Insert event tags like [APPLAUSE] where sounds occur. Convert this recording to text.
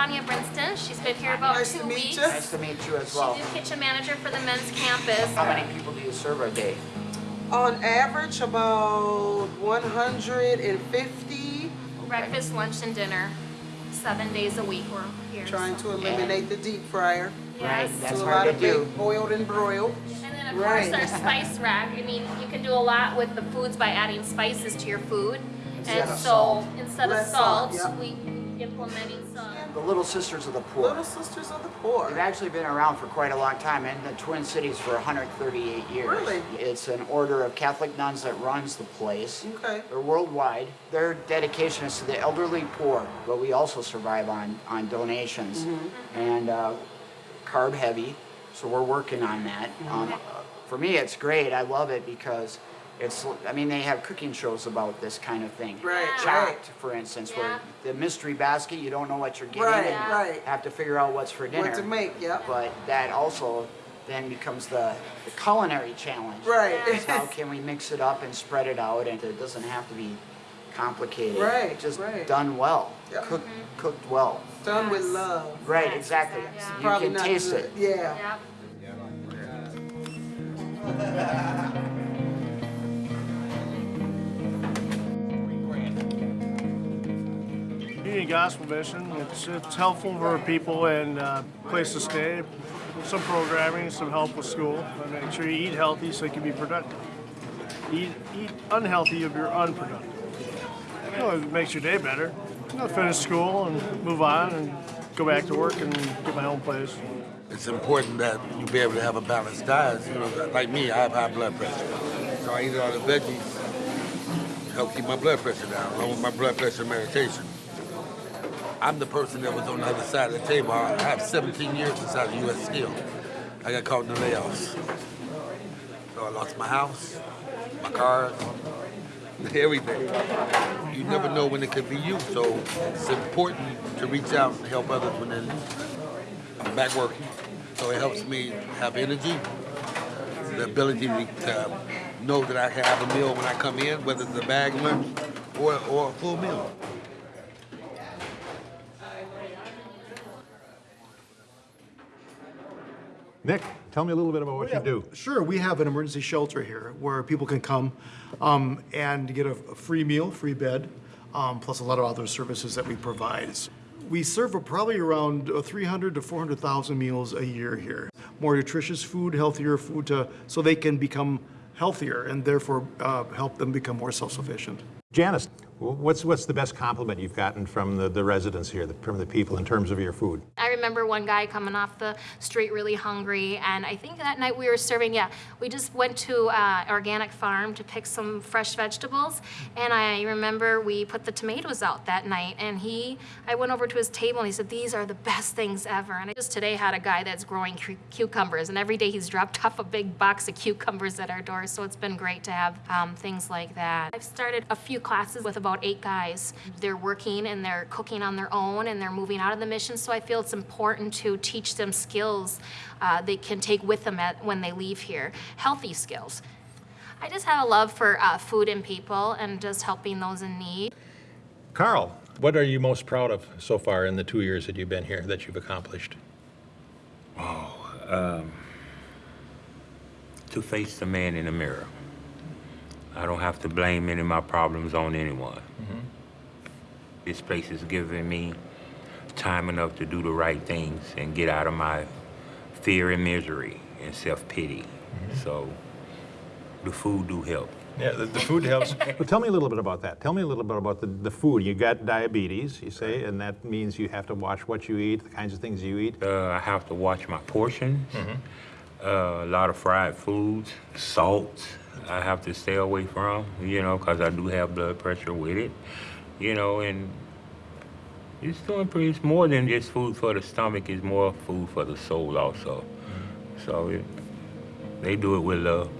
Tanya Brinston. She's been here about Nice two to meet weeks. you. Nice to meet you as well. She's the kitchen manager for the men's campus. How many people do you serve a day? On average, about 150. Breakfast, lunch, and dinner. Seven days a week we're here. Trying so- to eliminate the deep fryer. Yes. That's do a lot to of do. boiled and broiled. And then of Right. course our spice rack. I mean, you can do a lot with the foods by adding spices to your food. Instead and of so salt. instead of salt, salt, yeah. we implementing some. The Little Sisters of the Poor. Little Sisters of the Poor. They've actually been around for quite a long time in the Twin Cities for 138 years. Really? It's an order of Catholic nuns that runs the place. Okay. They're worldwide. Their dedication is to the elderly poor, but we also survive on, on donations and uh, carb heavy. So we're working on that. Um, for me, it's great. I love it because it's, I mean, they have cooking shows about this kind of thing. Right, Yeah. right. For instance, Yeah. where the mystery basket, you don't know what you're getting Right, and right. have to figure out what's for dinner. What to make, yeah. But that also then becomes the, the culinary challenge. Right. Is [LAUGHS] how can we mix it up and spread it out and it doesn't have to be complicated. Right, Just right. done well. Yeah. Cooked, mm-hmm. cooked well. Done with love. Right, Yes, exactly. exactly. You Probably can taste good. it. Yeah. Yep. [LAUGHS] [LAUGHS] Gospel Mission. It's, it's helpful for people and uh, place to stay, some programming, some help with school, make sure you eat healthy so you can be productive. Eat, eat unhealthy, if you're unproductive. You know, it makes your day better. You know, finish school and move on and go back to work and get my own place. It's important that you be able to have a balanced diet. You know, like me, I have high blood pressure, so I eat a lot of veggies help keep my blood pressure down, along with my blood pressure medication. I'm the person that was on the other side of the table. I have 17 years inside the U.S. Steel. I got caught in the layoffs. So I lost my house, my car, [LAUGHS] everything. You never know when it could be you, so it's important to reach out and help others when they're I'm back working, so it helps me have energy, the ability to, know that I can have a meal when I come in, whether it's a bag lunch or, or a full meal. Nick, tell me a little bit about what you do. Sure, we have an emergency shelter here where people can come um, and get a, a free meal, free bed, um, plus a lot of other services that we provide. We serve a- probably around uh, 300 to 400,000 meals a year here. More nutritious food, healthier food, to, so they can become healthier and therefore uh, help them become more self-sufficient. Janice, what's, what's the best compliment you've gotten from the, the residents here, the- from the people in terms of your food? I remember one guy coming off the street really hungry, and I think that night we were serving, yeah, we just went to uh, organic farm to pick some fresh vegetables, and I remember we put the tomatoes out that night, and he, I went over to his table and he said, these are the best things ever. And I just today had a guy that's growing cu- cucumbers, and every day he's dropped [LAUGHS] off a big box of cucumbers at our door, so it's been great to have um, things like that. I've started a few classes with about eight guys. They're working and they're cooking on their own and they're moving out of the mission, so I feel it's important to teach them skills uh, they can take with them at, when they leave here, healthy skills. I just have a love for uh, food and people and just helping those in need. Carl, what are you most proud of so far in the two years that you've been here, that you've accomplished? Oh, to face the man in the mirror. I don't have to blame any of my problems on anyone. This place has given me time enough to do the right things and get out of my fear and misery and self-pity. So the food do help. Yeah, the, the food helps. [LAUGHS] well, tell me a little bit about that. Tell me a little bit about the, the food. You got diabetes, you say, and that means you have to watch what you eat, the kinds of things you eat. Uh, I have to watch my portions. Uh, a lot of fried foods, salt. I have to stay away from, you know, because I do have blood pressure with it, you know, and it's doing pretty. It's more than just food for the stomach. It's more food for the soul also. Mm-hmm. So it, they do it with love.